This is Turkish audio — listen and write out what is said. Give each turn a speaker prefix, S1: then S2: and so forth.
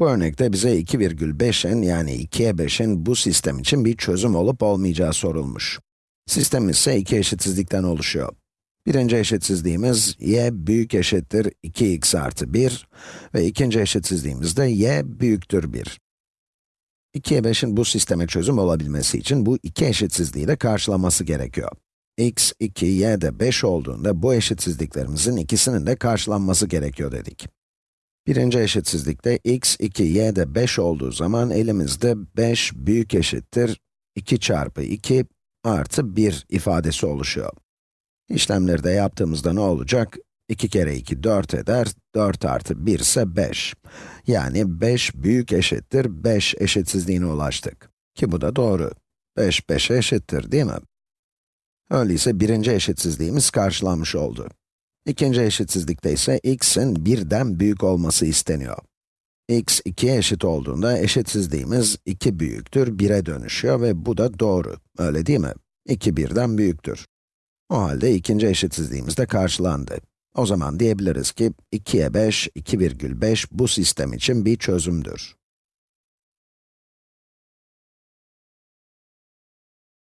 S1: Bu örnekte bize 2,5'in yani 2'ye 5'in bu sistem için bir çözüm olup olmayacağı sorulmuş. Sistemimiz ise iki eşitsizlikten oluşuyor. Birinci eşitsizliğimiz y büyük eşittir 2x artı 1 ve ikinci eşitsizliğimiz de y büyüktür 1. 2'ye 5'in bu sisteme çözüm olabilmesi için bu iki eşitsizliği de karşılaması gerekiyor. x 2, y de 5 olduğunda bu eşitsizliklerimizin ikisinin de karşılanması gerekiyor dedik. Birinci eşitsizlikte x 2, y de 5 olduğu zaman elimizde 5 büyük eşittir 2 çarpı 2 artı 1 ifadesi oluşuyor. İşlemleri de yaptığımızda ne olacak? 2 kere 2 4 eder, 4 artı 1 ise 5. Yani 5 büyük eşittir 5 eşitsizliğine ulaştık. Ki bu da doğru. 5, 5'e eşittir değil mi? Öyleyse birinci eşitsizliğimiz karşılanmış oldu. İkinci eşitsizlikte ise x'in birden büyük olması isteniyor. x 2'ye eşit olduğunda eşitsizliğimiz 2 büyüktür 1'e dönüşüyor ve bu da doğru, öyle değil mi? 2 birden büyüktür. O halde ikinci eşitsizliğimiz de karşılandı. O zaman diyebiliriz ki 2'ye 5, 2,5 bu sistem için bir çözümdür.